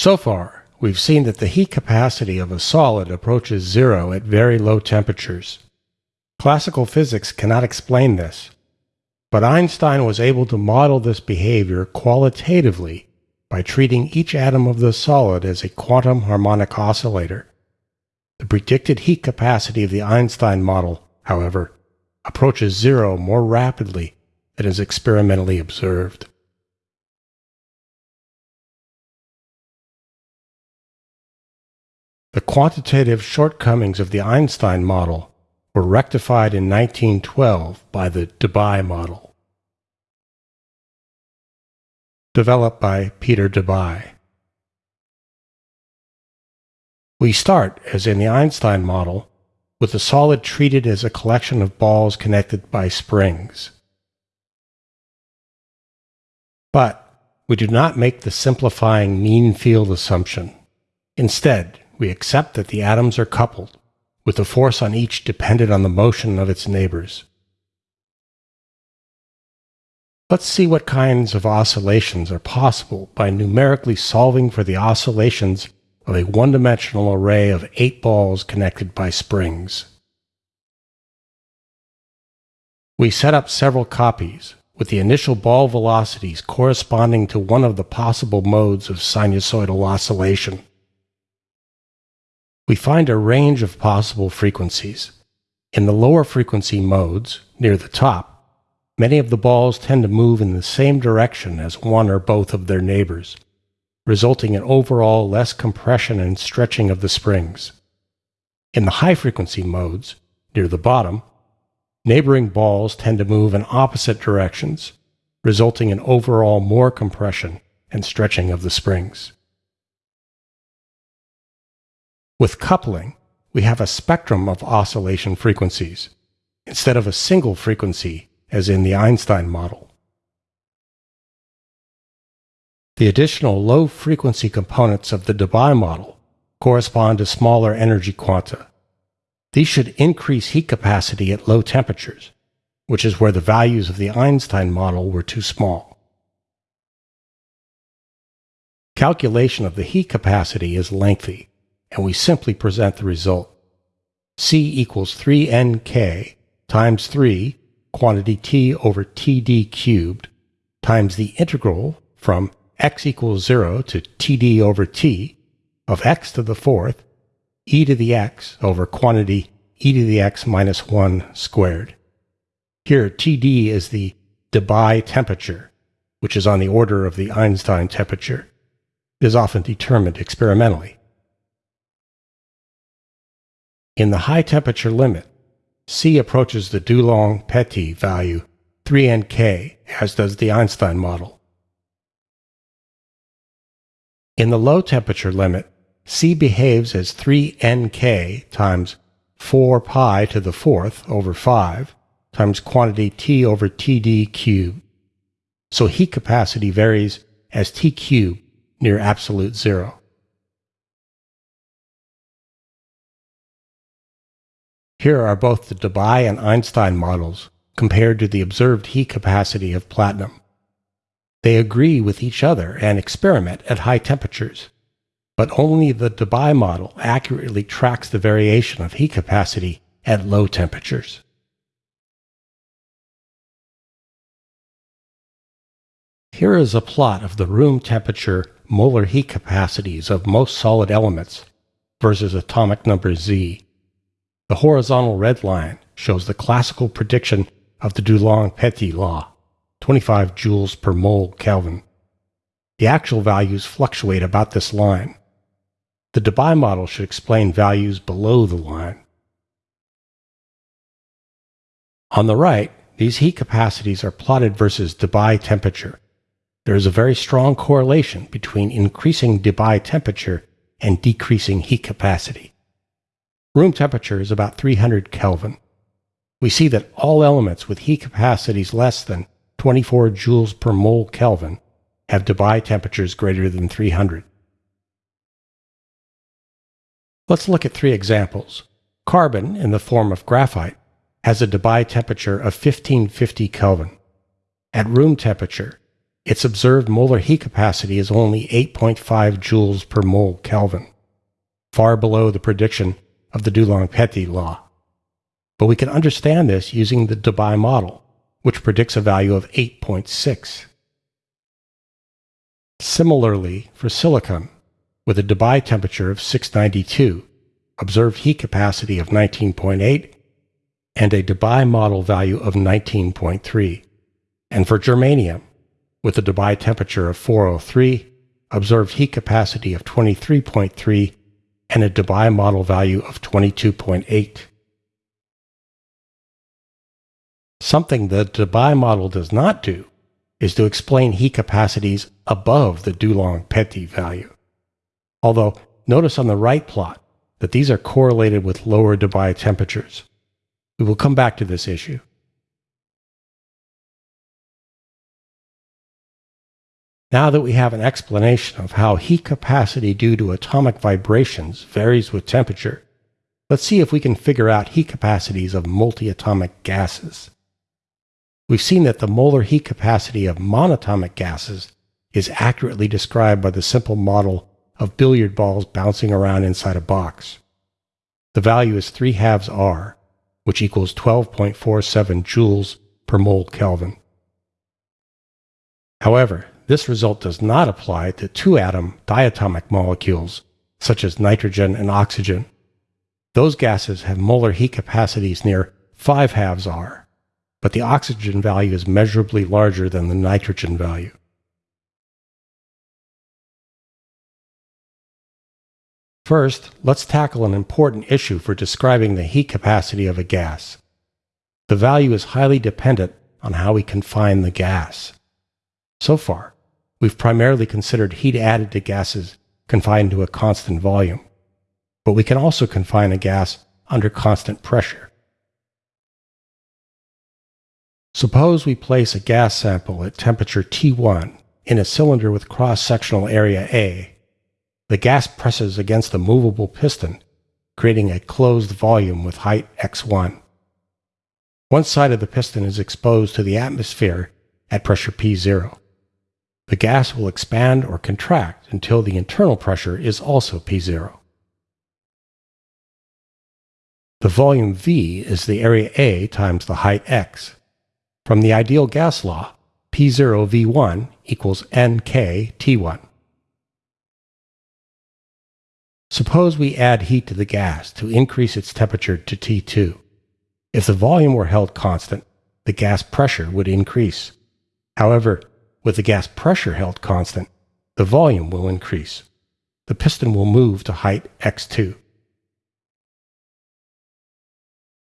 So far, we've seen that the heat capacity of a solid approaches zero at very low temperatures. Classical physics cannot explain this, but Einstein was able to model this behavior qualitatively by treating each atom of the solid as a quantum harmonic oscillator. The predicted heat capacity of the Einstein model, however, approaches zero more rapidly than is experimentally observed. The quantitative shortcomings of the Einstein model were rectified in 1912 by the Debye model. Developed by Peter Debye. We start, as in the Einstein model, with the solid treated as a collection of balls connected by springs. But we do not make the simplifying mean field assumption. Instead, we accept that the atoms are coupled, with the force on each dependent on the motion of its neighbors. Let's see what kinds of oscillations are possible by numerically solving for the oscillations of a one-dimensional array of eight balls connected by springs. We set up several copies, with the initial ball velocities corresponding to one of the possible modes of sinusoidal oscillation we find a range of possible frequencies. In the lower frequency modes, near the top, many of the balls tend to move in the same direction as one or both of their neighbors, resulting in overall less compression and stretching of the springs. In the high frequency modes, near the bottom, neighboring balls tend to move in opposite directions, resulting in overall more compression and stretching of the springs. With coupling, we have a spectrum of oscillation frequencies, instead of a single frequency as in the Einstein model. The additional low-frequency components of the Debye model correspond to smaller energy quanta. These should increase heat capacity at low temperatures, which is where the values of the Einstein model were too small. Calculation of the heat capacity is lengthy, and we simply present the result. C equals 3nk times 3 quantity t over td cubed times the integral from x equals 0 to td over t of x to the fourth e to the x over quantity e to the x minus 1 squared. Here Td is the Debye temperature, which is on the order of the Einstein temperature. It is often determined experimentally. In the high temperature limit, C approaches the Dulong-Petit value 3nk, as does the Einstein model. In the low temperature limit, C behaves as 3nk times 4 pi to the fourth over 5 times quantity T over Td cubed. So heat capacity varies as T cubed near absolute zero. Here are both the Debye and Einstein models compared to the observed heat capacity of platinum. They agree with each other and experiment at high temperatures, but only the Debye model accurately tracks the variation of heat capacity at low temperatures. Here is a plot of the room temperature molar heat capacities of most solid elements versus atomic number Z. The horizontal red line shows the classical prediction of the Dulong-Petit law, 25 joules per mole Kelvin. The actual values fluctuate about this line. The Debye model should explain values below the line. On the right, these heat capacities are plotted versus Debye temperature. There is a very strong correlation between increasing Debye temperature and decreasing heat capacity. Room temperature is about 300 Kelvin. We see that all elements with heat capacities less than 24 joules per mole Kelvin have Debye temperatures greater than 300. Let's look at three examples. Carbon, in the form of graphite, has a Debye temperature of 1550 Kelvin. At room temperature, its observed molar heat capacity is only 8.5 joules per mole Kelvin, far below the prediction of the Dulong-Petit law. But we can understand this using the Debye model, which predicts a value of 8.6. Similarly, for silicon, with a Debye temperature of 692, observed heat capacity of 19.8, and a Debye model value of 19.3. And for germanium, with a Debye temperature of 403, observed heat capacity of 23.3, and a Debye model value of 22.8. Something the Debye model does not do is to explain heat capacities above the Dulong-Petit value. Although, notice on the right plot that these are correlated with lower Debye temperatures. We will come back to this issue. Now that we have an explanation of how heat capacity due to atomic vibrations varies with temperature, let's see if we can figure out heat capacities of multiatomic gases. We've seen that the molar heat capacity of monatomic gases is accurately described by the simple model of billiard balls bouncing around inside a box. The value is 3 halves R, which equals 12.47 joules per mole Kelvin. However, this result does not apply to two atom diatomic molecules, such as nitrogen and oxygen. Those gases have molar heat capacities near 5 halves R, but the oxygen value is measurably larger than the nitrogen value. First, let's tackle an important issue for describing the heat capacity of a gas. The value is highly dependent on how we confine the gas. So far, we've primarily considered heat added to gases confined to a constant volume, but we can also confine a gas under constant pressure. Suppose we place a gas sample at temperature T1 in a cylinder with cross-sectional area A. The gas presses against the movable piston, creating a closed volume with height x1. One side of the piston is exposed to the atmosphere at pressure P0. The gas will expand or contract until the internal pressure is also P0. The volume V is the area A times the height x. From the ideal gas law, P0 V1 equals NK T1. Suppose we add heat to the gas to increase its temperature to T2. If the volume were held constant, the gas pressure would increase. However, with the gas pressure held constant, the volume will increase. The piston will move to height x2.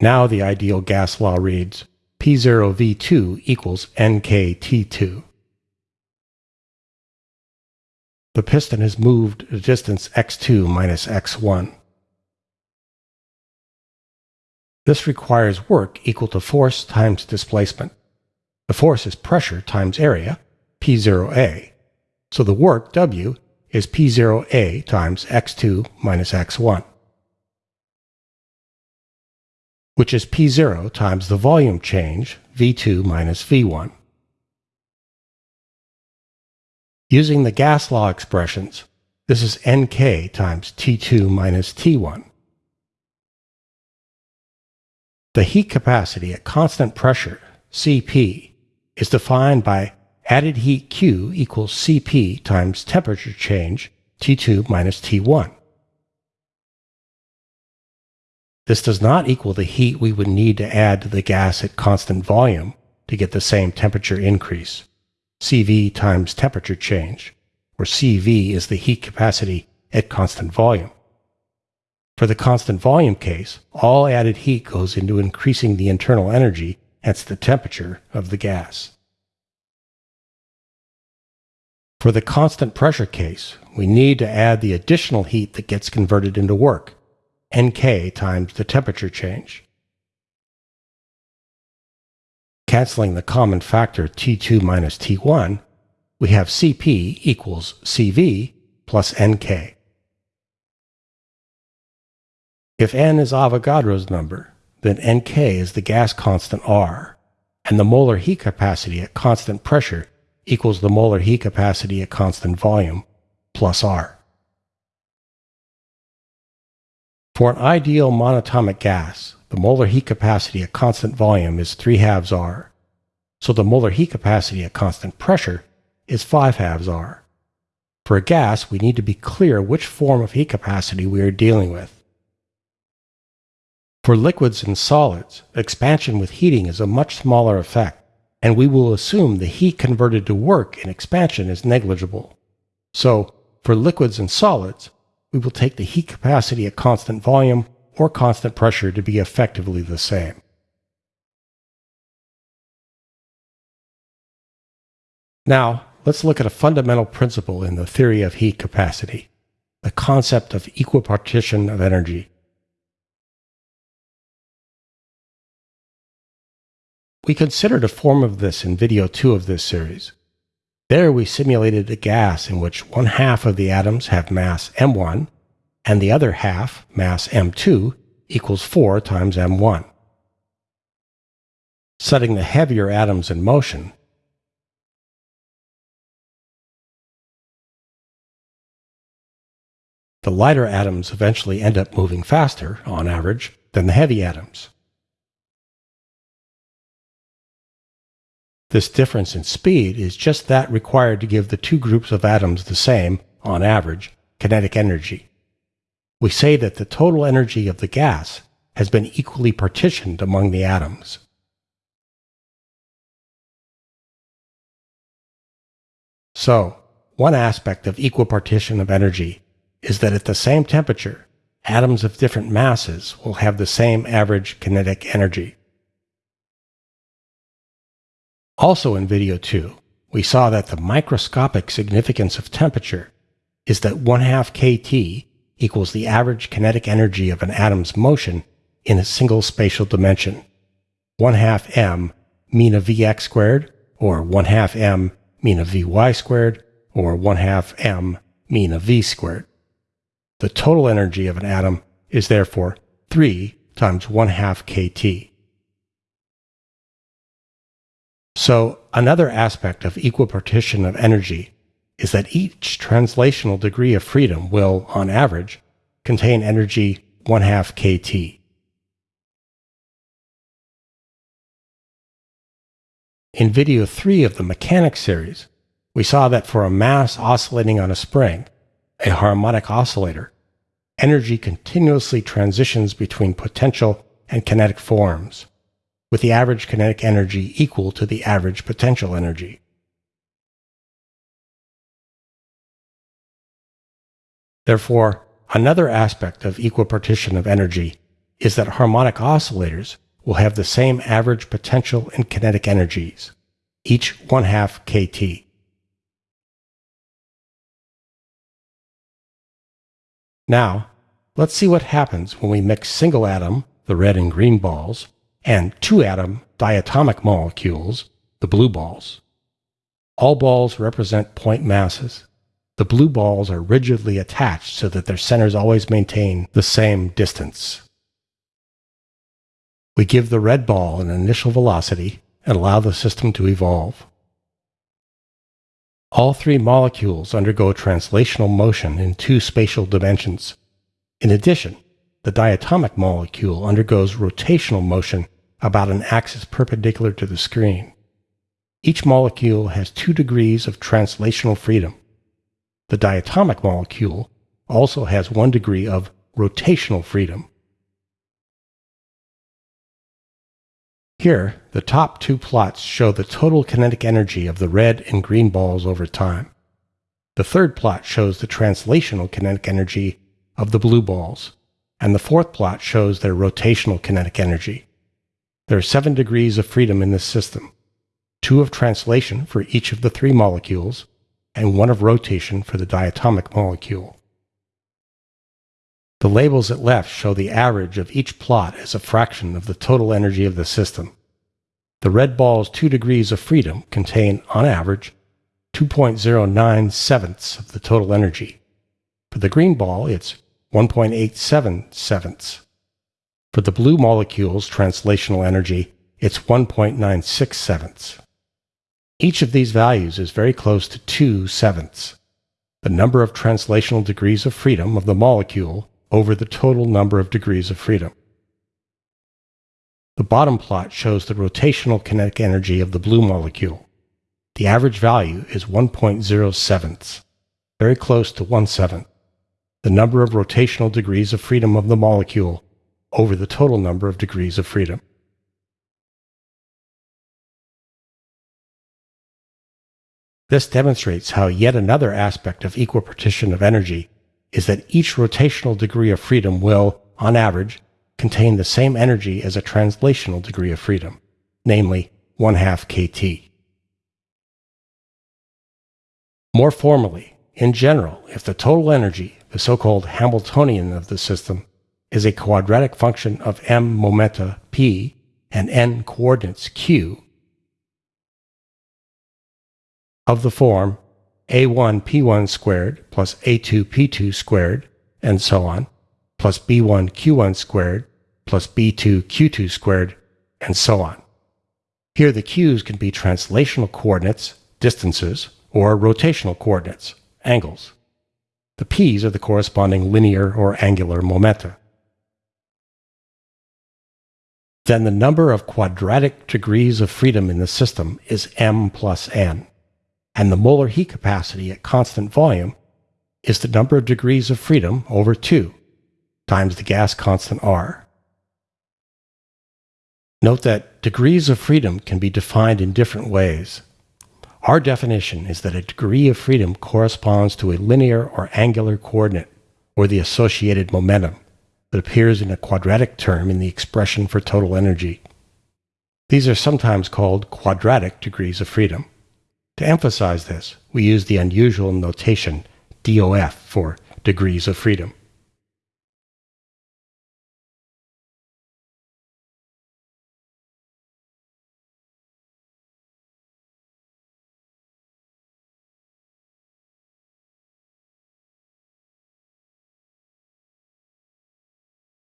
Now the ideal gas law reads P0V2 equals NKT2. The piston has moved a distance x2 minus x1. This requires work equal to force times displacement. The force is pressure times area, P0A. So the work, W, is P0A times x2 minus x1, which is P0 times the volume change, V2 minus V1. Using the gas law expressions, this is Nk times T2 minus T1. The heat capacity at constant pressure, Cp, is defined by added heat Q equals Cp times temperature change T2 minus T1. This does not equal the heat we would need to add to the gas at constant volume to get the same temperature increase, Cv times temperature change, where Cv is the heat capacity at constant volume. For the constant volume case, all added heat goes into increasing the internal energy, hence the temperature of the gas. For the constant pressure case, we need to add the additional heat that gets converted into work, Nk times the temperature change. Canceling the common factor T2 minus T1, we have Cp equals Cv plus Nk. If n is Avogadro's number, then Nk is the gas constant R, and the molar heat capacity at constant pressure equals the molar heat capacity at constant volume plus R. For an ideal monatomic gas, the molar heat capacity at constant volume is 3 halves R, so the molar heat capacity at constant pressure is 5 halves R. For a gas, we need to be clear which form of heat capacity we are dealing with. For liquids and solids, expansion with heating is a much smaller effect, and we will assume the heat converted to work in expansion is negligible. So, for liquids and solids, we will take the heat capacity at constant volume or constant pressure to be effectively the same. Now, let's look at a fundamental principle in the theory of heat capacity, the concept of equipartition of energy. We considered a form of this in video 2 of this series. There we simulated a gas in which one half of the atoms have mass m1 and the other half, mass m2, equals 4 times m1. Setting the heavier atoms in motion, the lighter atoms eventually end up moving faster, on average, than the heavy atoms. This difference in speed is just that required to give the two groups of atoms the same, on average, kinetic energy. We say that the total energy of the gas has been equally partitioned among the atoms. So, one aspect of equipartition of energy is that at the same temperature, atoms of different masses will have the same average kinetic energy. Also in video 2, we saw that the microscopic significance of temperature is that 1 half kT equals the average kinetic energy of an atom's motion in a single spatial dimension. 1 half m mean of Vx squared, or 1 half m mean of Vy squared, or 1 half m mean of V squared. The total energy of an atom is therefore 3 times 1 half kT. So, another aspect of equipartition of energy is that each translational degree of freedom will, on average, contain energy 1 half kT. In video 3 of the mechanics series, we saw that for a mass oscillating on a spring, a harmonic oscillator, energy continuously transitions between potential and kinetic forms with the average kinetic energy equal to the average potential energy. Therefore, another aspect of equipartition of energy is that harmonic oscillators will have the same average potential and kinetic energies, each 1 half kT. Now, let's see what happens when we mix single atom, the red and green balls, and two atom diatomic molecules, the blue balls. All balls represent point masses. The blue balls are rigidly attached so that their centers always maintain the same distance. We give the red ball an initial velocity and allow the system to evolve. All three molecules undergo translational motion in two spatial dimensions. In addition, the diatomic molecule undergoes rotational motion about an axis perpendicular to the screen. Each molecule has two degrees of translational freedom. The diatomic molecule also has one degree of rotational freedom. Here, the top two plots show the total kinetic energy of the red and green balls over time. The third plot shows the translational kinetic energy of the blue balls, and the fourth plot shows their rotational kinetic energy. There are seven degrees of freedom in this system, two of translation for each of the three molecules, and one of rotation for the diatomic molecule. The labels at left show the average of each plot as a fraction of the total energy of the system. The red ball's two degrees of freedom contain, on average, 2.09 sevenths of the total energy. For the green ball, it's 1.87 sevenths. For the blue molecule's translational energy, it's 1.96 sevenths. Each of these values is very close to 2 sevenths, the number of translational degrees of freedom of the molecule over the total number of degrees of freedom. The bottom plot shows the rotational kinetic energy of the blue molecule. The average value is 1.07, very close to 1 seventh, the number of rotational degrees of freedom of the molecule over the total number of degrees of freedom. This demonstrates how yet another aspect of equipartition of energy is that each rotational degree of freedom will, on average, contain the same energy as a translational degree of freedom, namely 1 half kT. More formally, in general, if the total energy, the so-called Hamiltonian of the system, is a quadratic function of m momenta p and n coordinates q, of the form a1 p1 squared plus a2 p2 squared, and so on, plus b1 q1 squared plus b2 q2 squared, and so on. Here the q's can be translational coordinates, distances, or rotational coordinates, angles. The p's are the corresponding linear or angular momenta. Then the number of quadratic degrees of freedom in the system is m plus n and the molar heat capacity at constant volume is the number of degrees of freedom over 2 times the gas constant R. Note that degrees of freedom can be defined in different ways. Our definition is that a degree of freedom corresponds to a linear or angular coordinate or the associated momentum that appears in a quadratic term in the expression for total energy. These are sometimes called quadratic degrees of freedom. To emphasize this, we use the unusual notation DOF for degrees of freedom.